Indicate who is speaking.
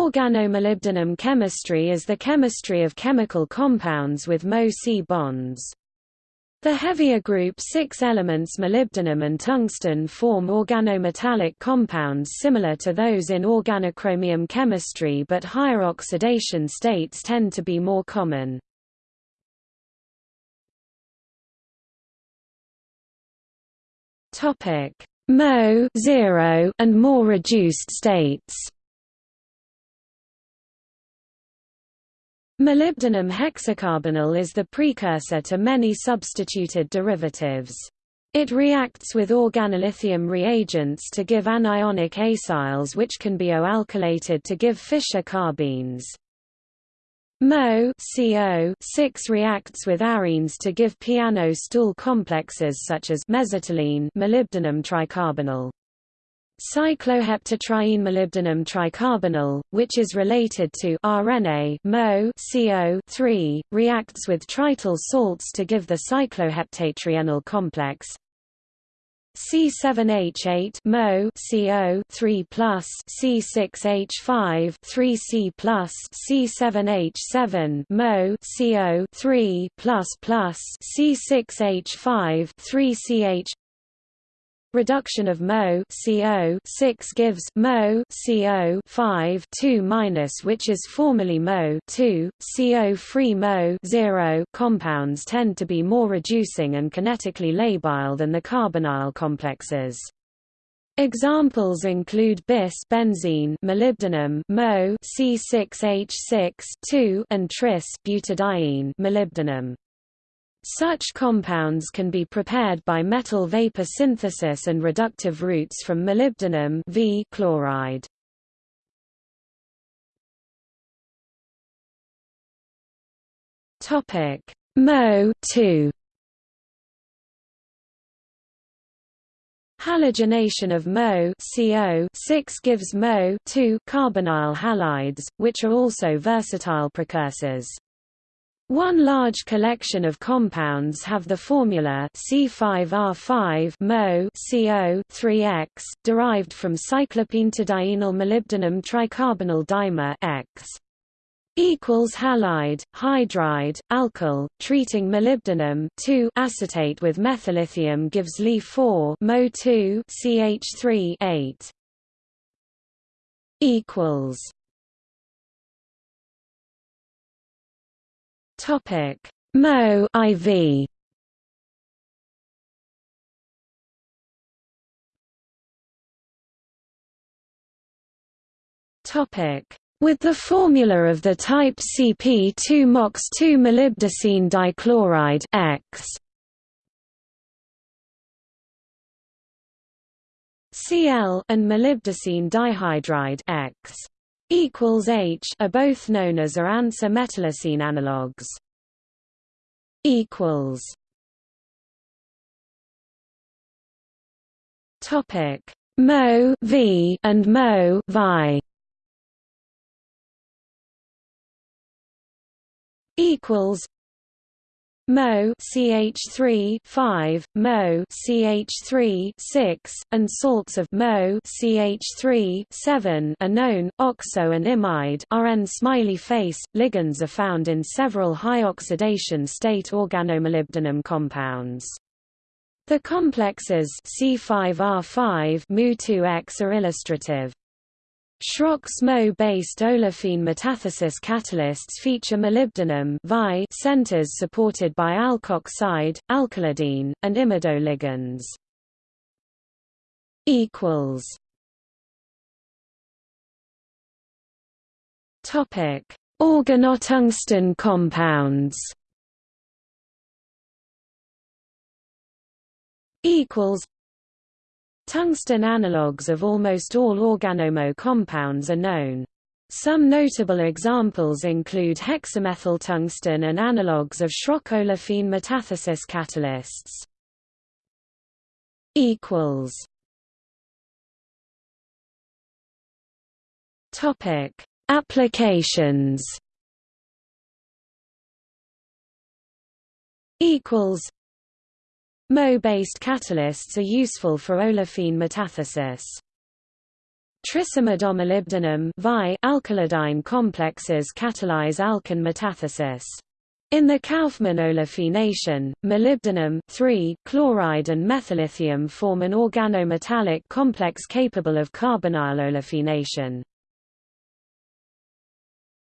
Speaker 1: Organomolybdenum chemistry is the chemistry of chemical compounds with Mo-C bonds. The heavier group 6 elements molybdenum and tungsten form organometallic compounds similar to those in organochromium chemistry but higher oxidation states tend to be more common. Mo 0 and more reduced states Molybdenum hexacarbonyl is the precursor to many substituted derivatives. It reacts with organolithium reagents to give anionic acyls which can be O-alkylated to give Fischer carbene. Mo 6 reacts with arenes to give piano stool complexes such as mesitylene molybdenum tricarbonyl. Cycloheptatriene molybdenum tricarbonyl, which is related to arene Mo CO 3, reacts with trityl salts to give the cycloheptatrienyl complex. C7H8 Mo CO 3 plus C6H5 3C plus C7H7 Mo CO 3 plus plus C6H5 3CH Reduction of Mo CO 6 gives Mo CO 5 2 minus which is formally Mo 2 CO free Mo 0 compounds tend to be more reducing and kinetically labile than the carbonyl complexes. Examples include bis benzene molybdenum Mo C6H6 2 and tris butadiene molybdenum. Such compounds can be prepared by metal vapor synthesis and reductive routes from molybdenum v chloride. Topic Mo 2 Halogenation of Mo CO 6 gives Mo 2 carbonyl halides, which are also versatile precursors. One large collection of compounds have the formula C5R5 Mo CO 3X, derived from cyclopentadienyl molybdenum tricarbonyl dimer X equals halide, hydride, alkyl, treating molybdenum 2 acetate with methyllithium gives Li4 Mo 2 CH3 8 equals Topic: Mo IV. Topic: with the formula of the type CP2 MOX2 molybdocene dichloride X. Cl and molybdocene dihydride X equals H are both known as are ansa metallocene analogues. Equals. Topic: Mo V and Mo Vi. Equals. Mo CH3 5, Mo CH3 6, and salts of Mo CH3 7 are known. Oxo and imide RN smiley face ligands are found in several high oxidation state organomolybdenum compounds. The complexes C5R5 Mu2X are illustrative. Schrock's Mo-based olefin metathesis catalysts feature molybdenum centers supported by alkoxide, alkylidene, and imidoligands. equals Topic: Organotungsten compounds. Equals Tungsten analogues of almost all organomo compounds are known. Some notable examples include hexamethyl tungsten and analogues of Schrock olefin metathesis catalysts. equals Topic: Applications. Equals Mo-based catalysts are useful for olefin metathesis. Trisimidamolybdenum alkylidyne complexes catalyze alkane metathesis. In the Kauffmann olefination, molybdenum chloride and methyllithium form an organometallic complex capable of carbonyl olefination.